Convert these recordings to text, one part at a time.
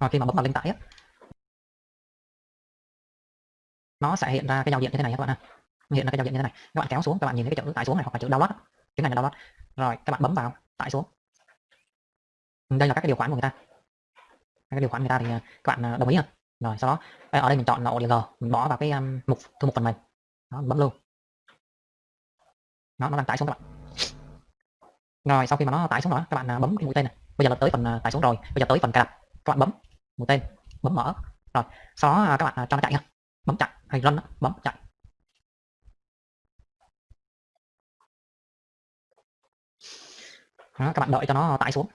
và khi mà bấm vào link tải á nó sẽ hiện ra cái giao diện như thế này các bạn ha hiện ra cái giao diện như thế này. Các bạn kéo xuống các bạn nhìn thấy cái chữ tải xuống này hoặc là chữ download cái này là download. Rồi các bạn bấm vào tải xuống ừ, đây là các cái điều khoản của người ta. Các cái điều khoản người ta thì à, các bạn à, đồng ý không rồi sau đó ở đây mình chọn là ODG mình bỏ vào cái um, mục thư mục phần mềm. Đó, bấm lưu nó nó đang tải xuống các bạn. Rồi sau khi mà nó tải xuống rồi các bạn à, bấm cái mũi tên này. Bây giờ là tới phần tải xuống rồi. Bây giờ tới phần cài đặt. Các bạn bấm mũi tên bấm mở. Rồi sau đó à, các bạn à, cho nó chạy nha. Bấm chạy hay run bấm chạy đó, các bạn đợi cho nó tải xuống.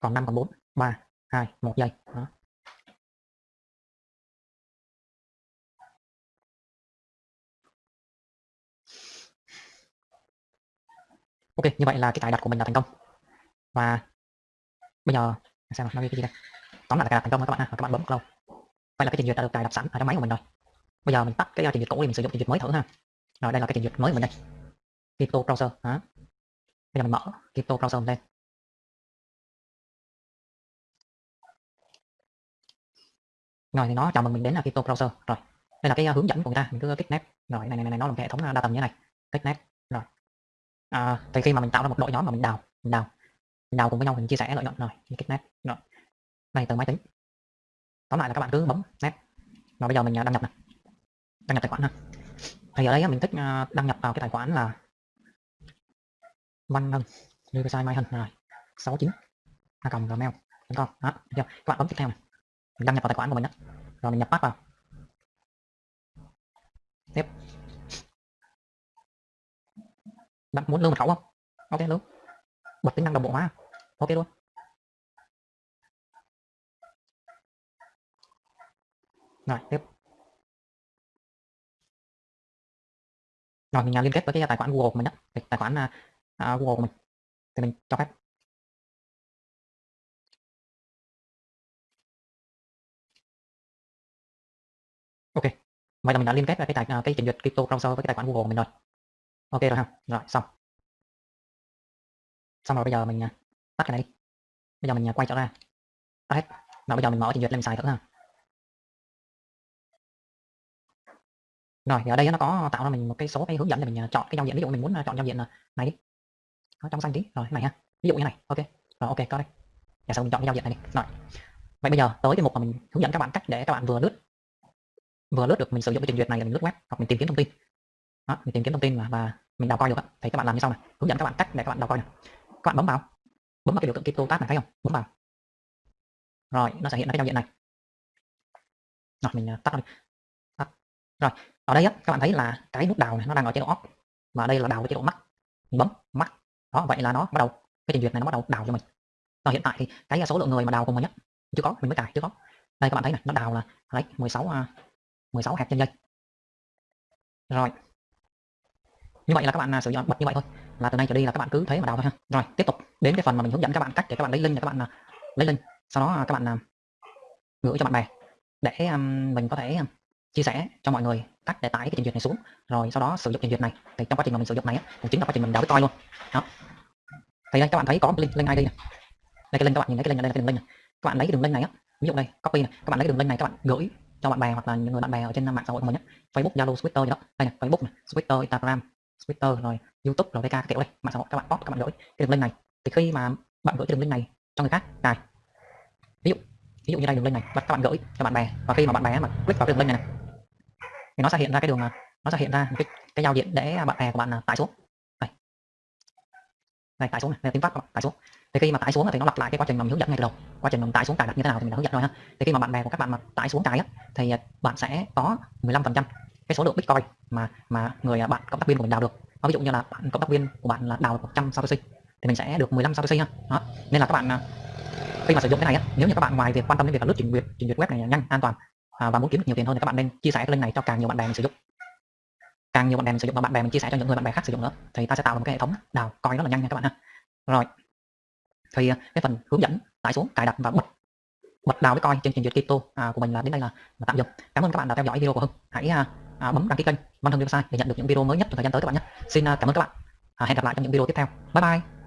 Còn 5 còn 4 3 2 1 giây. Đó. ok như vậy là cái cài đặt của mình là thành công. Và bây giờ xem nó ghi cái gì đây? Tóm lại là cài đặt thành công các bạn ha các bạn bấm lâu. Đây là cái trình duyệt đã được cài đặt sẵn ở trong máy của mình rồi. Bây giờ mình tắt cái ờ, trình duyệt cũ để mình sử dụng trình duyệt mới thử ha. Rồi đây là cái trình duyệt mới của mình đây. Crypto browser đó. bây giờ mình mở Crypto browser lên. Rồi thì nó chào mừng mình đến là Crypto browser. Rồi đây là cái ờ, hướng dẫn của người ta mình cứ kích nét. Rồi này này này nó là một hệ thống ờ, đa tầm như thế này. Kích nét. Rồi. À, thì khi mà mình tạo ra một đội nhóm mà mình đào mình đào mình đào cùng với nhau mình chia sẻ lợi nhuận rồi kích nét. Rồi này, từ máy tính. Tóm lại là các bạn cứ bấm nét. Và bây giờ mình à, đăng nhập này đăng nhập tài khoản ha. Thì ở đây mình thích à, đăng nhập vào cái tài khoản là văn ngân như cái sai mai hân rồi 69 a cộng gmail com. Đó chưa? các bạn bấm tiếp theo này mình đăng nhập vào tài khoản của mình đó rồi mình nhập pass vào. Tiếp. Bạn muốn lưu mật khẩu không? Ok luôn. bật tính năng đồng bộ hóa. Ok luôn. Rồi tiếp. Rồi mình à, liên kết với cái tài khoản Google của mình đó tài khoản uh, Google của mình. Thì mình cho phép. Ok. Vậy là mình đã liên kết với cái tài cái trình duyệt crypto browser với cái tài khoản Google của mình rồi. Ok rồi ha. Rồi xong. Xong rồi bây giờ mình tắt cái này đi. Bây giờ mình quay trở ra. Tắt hết. Rồi bây giờ mình mở trình duyệt lên mình xài thử ha. Rồi thì ở đây nó có tạo ra mình một cái số cái hướng dẫn để mình à, chọn cái giao diện. Ví dụ mình muốn à, chọn giao diện à, này đi. Nó trong xanh tí. Rồi này ha. Ví dụ như này. Ok. Rồi ok có đây. Dạ, và sau mình chọn cái giao diện này đi. Rồi. Vậy bây giờ tới cái mục mà mình hướng dẫn các bạn cách để các bạn vừa lướt vừa lướt được mình sử dụng cái trình duyệt này là mình lướt web hoặc mình tìm kiếm thông tin. Đó, mình tìm kiếm thông tin và, và mình đào coi được thì các bạn làm như sau này hướng dẫn các bạn cách để các bạn đào coi này các bạn bấm vào. Bấm vào cái biểu tượng crypto tab này thấy không? Bấm vào. Rồi nó sẽ hiện ra cái giao diện này. Rồi mình tắt đi. tắt rồi, ở đây á, các bạn thấy là cái nút đào này nó đang ở chế độ off. Và đây là đào ở chế độ mắt mình bấm mắt đó, vậy là nó bắt đầu, cái trình duyệt này nó bắt đầu đào cho mình. Rồi hiện tại thì cái số lượng người mà đào cùng mình nhất chưa có, mình mới cài, chưa có. Đây, các bạn thấy này, nó đào là đấy 16 16 hạt trên dây rồi. Như vậy là các bạn à, sử dụng bật như vậy thôi. Là từ nay trở đi là các bạn cứ thế mà đào thôi ha. Rồi, tiếp tục đến cái phần mà mình hướng dẫn các bạn cách để các bạn lấy link để các bạn à, lấy link. Sau đó à, các bạn gửi cho bạn bè để mình có thể chia sẻ cho mọi người cách để tải cái trình duyệt này xuống. Rồi sau đó sử dụng trình duyệt này. Thì trong quá trình mà mình sử dụng này cũng chính là quá trình mình đào bitcoin luôn. Đó. Thì đây các bạn thấy có link link id này đây cái link các bạn nhìn thấy cái link này đây cái đường link này các bạn lấy cái đường link này á ví dụ đây copy này các bạn lấy cái đường link này các bạn gửi cho bạn bè hoặc là những người bạn bè ở trên mạng xã hội của mình nhé Facebook Zalo Twitter gì đó. Đây này Facebook này Twitter Instagram Twitter rồi YouTube rồi VK các kiểu đây. Mạng xã hội các bạn post các bạn gửi cái đường link này. Thì khi mà bạn gửi cái đường link này cho người khác cài ví dụ ví dụ như đây đường link này các bạn gửi cho bạn bè. Và khi mà bạn bè mà click vào cái đường link này, này thì nó sẽ hiện ra cái đường à, nó sẽ hiện ra cái cái giao diện để bạn bè của bạn à, tải xuống. Đây. Đây, tải xuống này, đây tiếng pháp tải xuống. Thì khi mà tải xuống thì nó lặp lại cái quá trình mà mình hướng dẫn ngay từ đầu. Quá trình mình tải xuống cài đặt như thế nào thì mình đã hướng dẫn rồi ha. Thì khi mà bạn bè của các bạn mà tải xuống cài á, thì à, bạn sẽ có 15% cái số lượng bitcoin mà mà người bạn cộng tác viên của mình đào được. Nó ví dụ như là bạn cộng tác viên của bạn là đào được 100 satoshi thì mình sẽ được 15 satoshi ha. Đó. nên là các bạn khi mà sử dụng cái này á, nếu như các bạn ngoài việc quan tâm đến việc là lướt trình duyệt trình duyệt web này nhanh, an toàn À, và muốn kiếm được nhiều tiền hơn thì các bạn nên chia sẻ cái link này cho càng nhiều bạn bè mình sử dụng. Càng nhiều bạn bè mình sử dụng và bạn bè mình chia sẻ cho những người bạn bè khác sử dụng nữa thì ta sẽ tạo một cái hệ thống đào coi rất là nhanh nha các bạn ha. Rồi. Thì à, cái phần hướng dẫn tải xuống cài đặt và bật bật đào cái coi trên trình duyệt crypto à, của mình là đến đây là, là tạm dừng. Cảm ơn các bạn đã theo dõi video của hưng. Hãy à, à, bấm đăng ký kênh văn hưng website để nhận được những video mới nhất trong thời gian tới các bạn nhé. Xin à, cảm ơn các bạn. À, hẹn gặp lại trong những video tiếp theo. Bye bye.